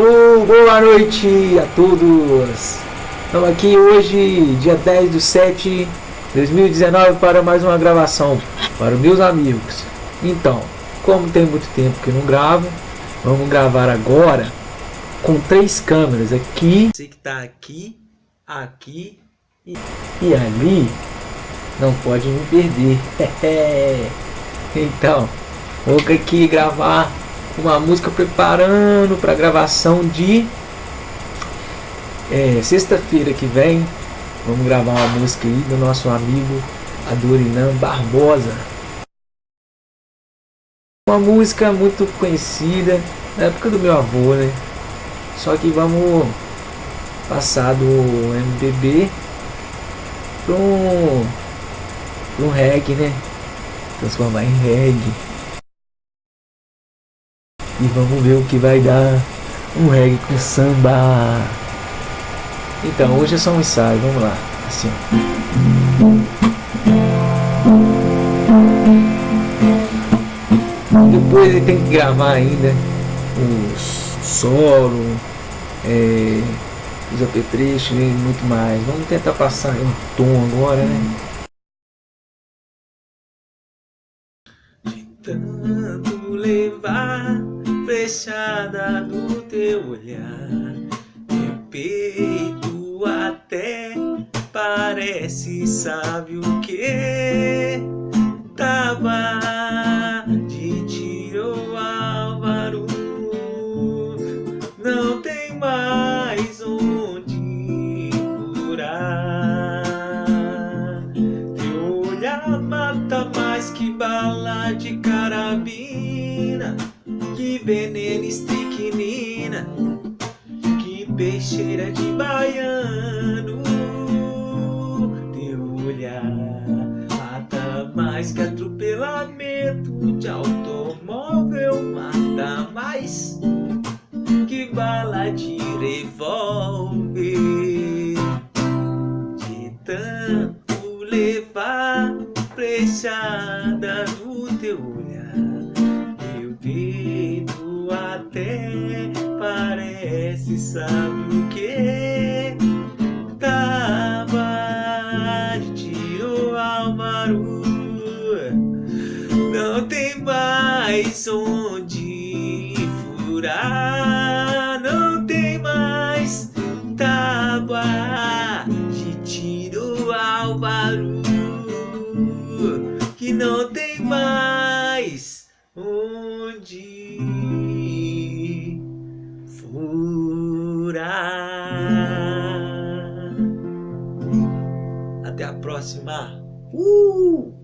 Alô, boa noite a todos! Estamos aqui hoje, dia 10 de 7 de 2019, para mais uma gravação para os meus amigos. Então, como tem muito tempo que não gravo, vamos gravar agora com três câmeras aqui. Você que está aqui, aqui e, e ali, não pode me perder. então, vou aqui gravar uma música preparando para gravação de é, sexta-feira que vem. Vamos gravar uma música aí do nosso amigo Adorinan Barbosa. Uma música muito conhecida na época do meu avô, né? Só que vamos passar do MPB para um, um reggae, né? Transformar em reggae. E vamos ver o que vai dar um reggae com samba. Então, hoje é só um ensaio, vamos lá. Assim. Depois ele tem que gravar ainda os solo, é, os apetrechos e muito mais. Vamos tentar passar um tom agora, né? De tanto levar fechada do teu olhar. Meu peito até parece sabe o que Tava de tiro Álvaro. Não tem mais onde furar. Teu olhar mata mais que bala de carabina veneno estricnina, que peixeira de baiano. Teu olhar mata mais que atropelamento de automóvel, mata mais que bala de revólver. De tanto levar flechada no teu olhar sabe o que tava de tiro não tem mais onde furar. Não tem mais tábua de tiro Álvaro. Que não tem mais onde furar. Até a próxima. Uh!